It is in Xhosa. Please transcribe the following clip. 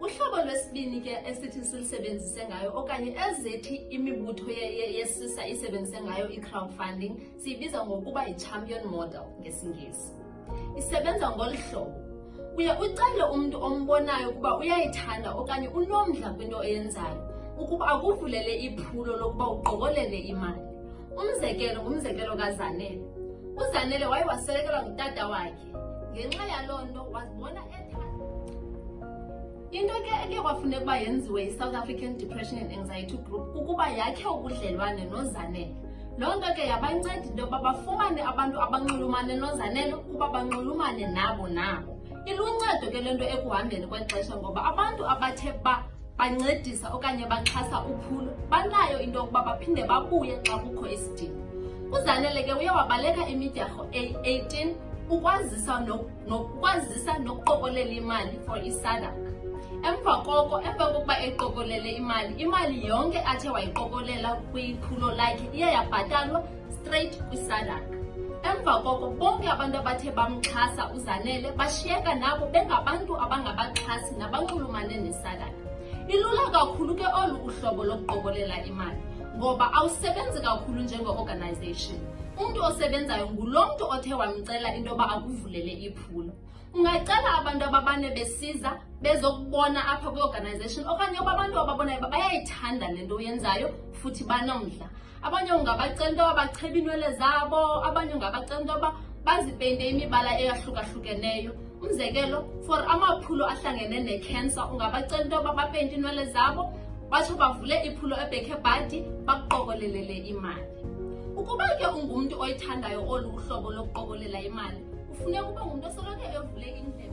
uhlobo lwesibini ke esithi silisebenzise ngayo okanye ezithi imibutho yesisa isebenzise ngayo i-crowdfunding siyibiza ngokuba yi-champion model ngesingesi isebenza ngolu hlobo uye ucele umntu ombonayo ukuba uyayithanda okanye unomdla kwinto oyenzayo ukuba akuvulele iphulo lokuba uqokolele imali umzekelo ngumzekelo kazanele uzanele waye waswelekelwa ngutata wakhe ngenxa yaloo nto wazibona Into ke ekuye kwafuneka uba yenziwe yi-South African Depression and Anxiety Group kukuba yakhe ubudlelwane nozanele. Loo nto ke yabanceda into yokuba bafumane abantu abanxulumane nozanele ukuba banxulumane nabo nabo. Iluncedo ke le nto ekuhambeni kwexesha ngoba abantu abathe ba bancedisa okanye baxhasa uphulo banayo into yokuba baphinde babuye xa kukho isidingo. UZanele ke uye wabaleka imidyarho eyi-18 ukwazisa nokukwazisa nokuqokolela imali for isadak emva koko emva kokuba eqokolele imali imali yonke athe wayiqokolela kwiphulo lakhe iye yabhatalwa straight kwisadak emva koko bonke abantu abathe bamxhasa uzanele bashiyeka nabo bengabantu abangabaxhasi nabanxulumane nesadak ilula kakhulu ke olu uhlobo lokuqokolela imali ngoba awusebenzi kakhulu njenge-organization umntu osebenzayo ngulo mntu othe wamcela into yoba akuvulele iphulo ungacela abantu ababane besiza bezokubona apha kwi-organization okanye oba abantu ababonayo uba bayayithanda le nto uyenzayo futhi banomdla abanye ungabacela into yoba bachebe iinwele zabo abanye ungabacela into yoba bazipeyinte imibala eyahlukahlukeneyo umzekelo for amaphulo ahlangene nekhensa ungabacela into yoba bapente inwele zabo batsho bavule iphulo ebhekhe bhadi bakuqokolelele imali ukuba ke ungumntu oyithandayo olu uhlobo lokuqokolela imali kufuneka ube ngumntu osoloko evule indlebe